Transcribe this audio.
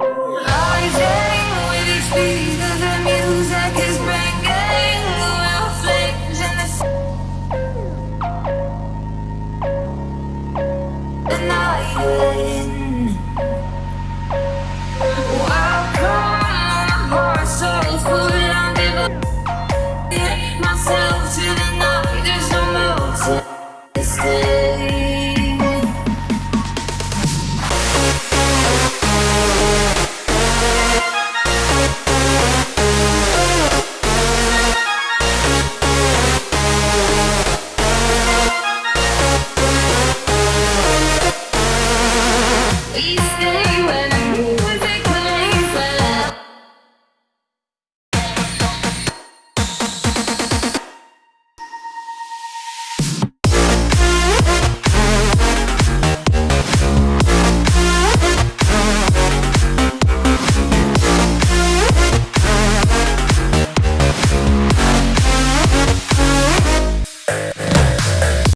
Oh.